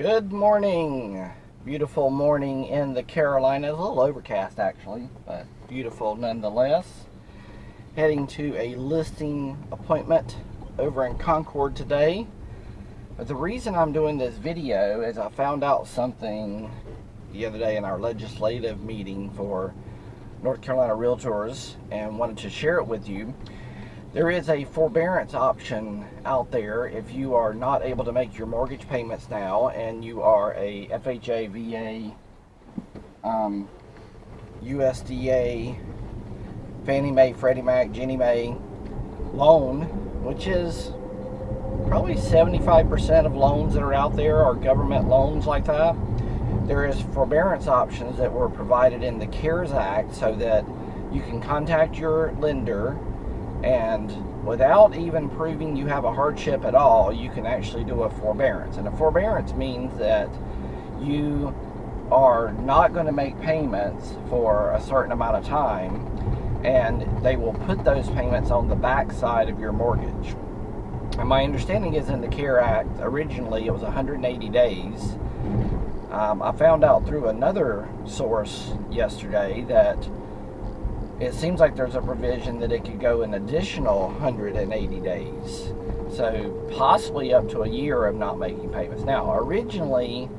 Good morning. Beautiful morning in the Carolinas. A little overcast actually, but beautiful nonetheless. Heading to a listing appointment over in Concord today. But the reason I'm doing this video is I found out something the other day in our legislative meeting for North Carolina Realtors and wanted to share it with you. There is a forbearance option out there if you are not able to make your mortgage payments now and you are a FHA, VA, um, USDA, Fannie Mae, Freddie Mac, Ginnie Mae loan, which is probably 75% of loans that are out there are government loans like that. There is forbearance options that were provided in the CARES Act so that you can contact your lender and without even proving you have a hardship at all, you can actually do a forbearance. And a forbearance means that you are not going to make payments for a certain amount of time and they will put those payments on the back side of your mortgage. And my understanding is in the CARE Act, originally it was 180 days. Um, I found out through another source yesterday that it seems like there's a provision that it could go an additional 180 days. So possibly up to a year of not making payments. Now, originally,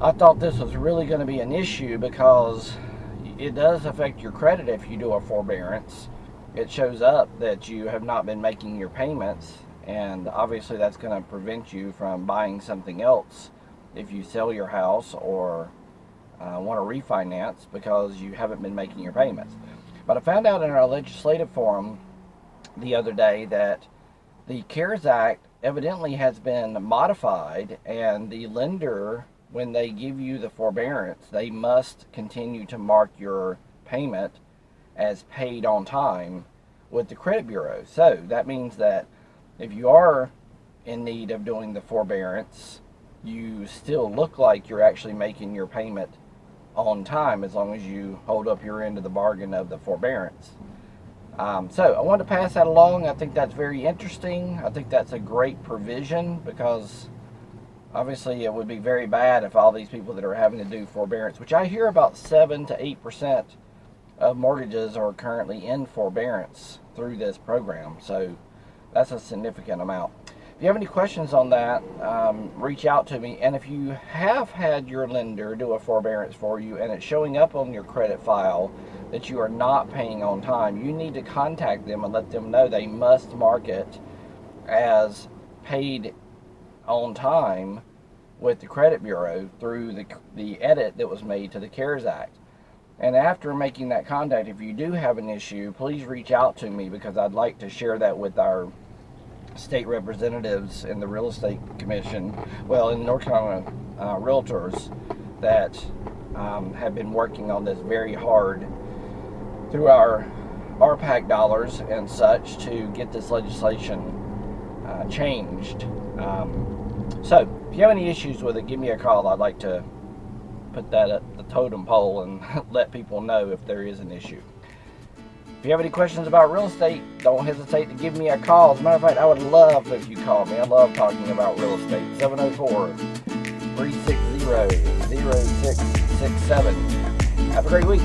I thought this was really going to be an issue because it does affect your credit if you do a forbearance. It shows up that you have not been making your payments, and obviously that's going to prevent you from buying something else if you sell your house or uh, want to refinance because you haven't been making your payments. But I found out in our legislative forum the other day that the CARES Act evidently has been modified and the lender, when they give you the forbearance, they must continue to mark your payment as paid on time with the credit bureau. So that means that if you are in need of doing the forbearance, you still look like you're actually making your payment on time as long as you hold up your end of the bargain of the forbearance. Um, so I wanted to pass that along. I think that's very interesting. I think that's a great provision because obviously it would be very bad if all these people that are having to do forbearance, which I hear about 7 to 8% of mortgages are currently in forbearance through this program. So that's a significant amount. If you have any questions on that, um, reach out to me. And if you have had your lender do a forbearance for you and it's showing up on your credit file that you are not paying on time, you need to contact them and let them know they must mark it as paid on time with the credit bureau through the, the edit that was made to the CARES Act. And after making that contact, if you do have an issue, please reach out to me because I'd like to share that with our state representatives in the real estate commission, well, in North Carolina uh, realtors that um, have been working on this very hard through our RPAC dollars and such to get this legislation uh, changed. Um, so, if you have any issues with it, give me a call. I'd like to put that at the totem pole and let people know if there is an issue. If you have any questions about real estate, don't hesitate to give me a call. As a matter of fact, I would love if you call me. I love talking about real estate. 704-360-0667. Have a great week.